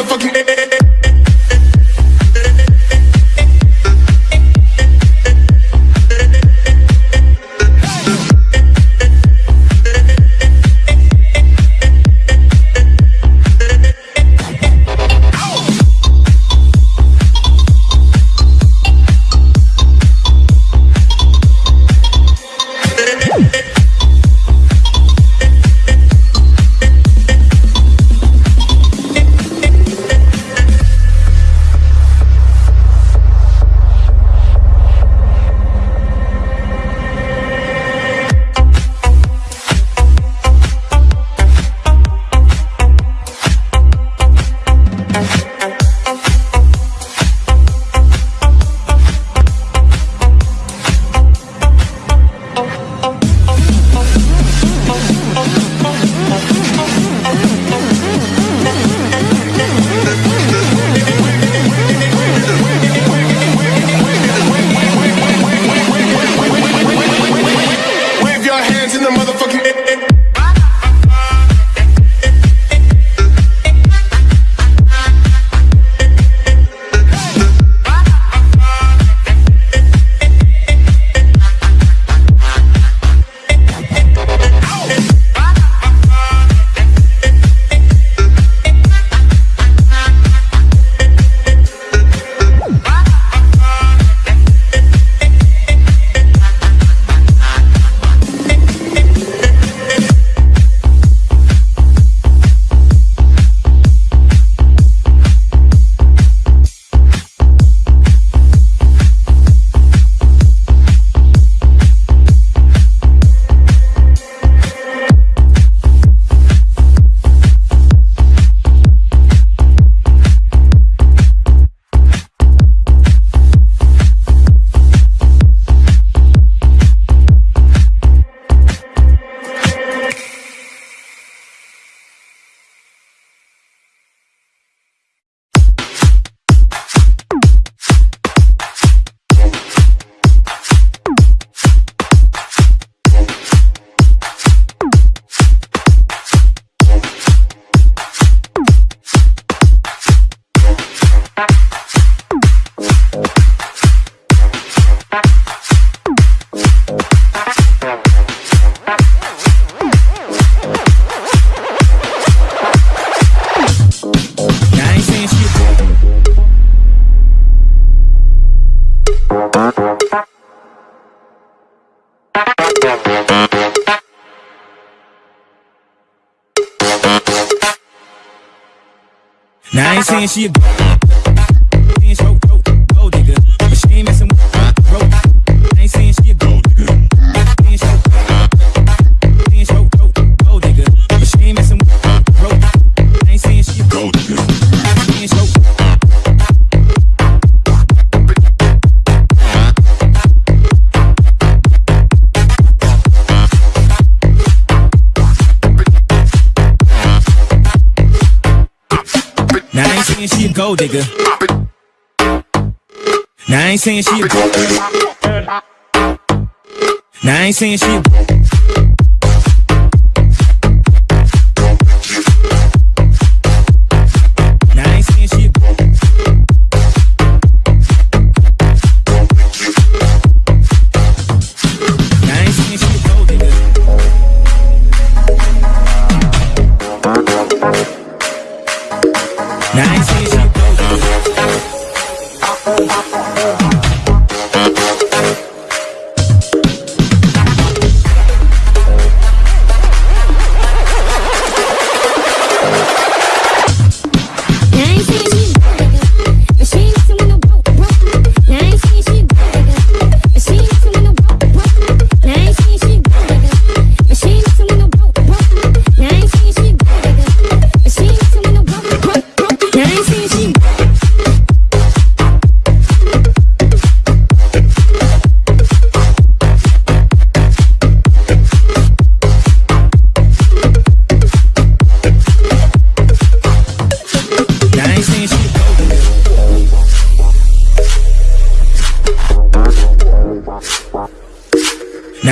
motherfucking Now I ain't saying she gold digger. Now I ain't saying she a gold digger. Now I ain't saying she a Nice.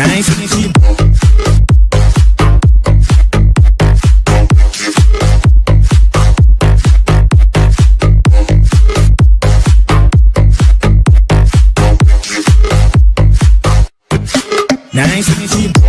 Nice ain't Nice and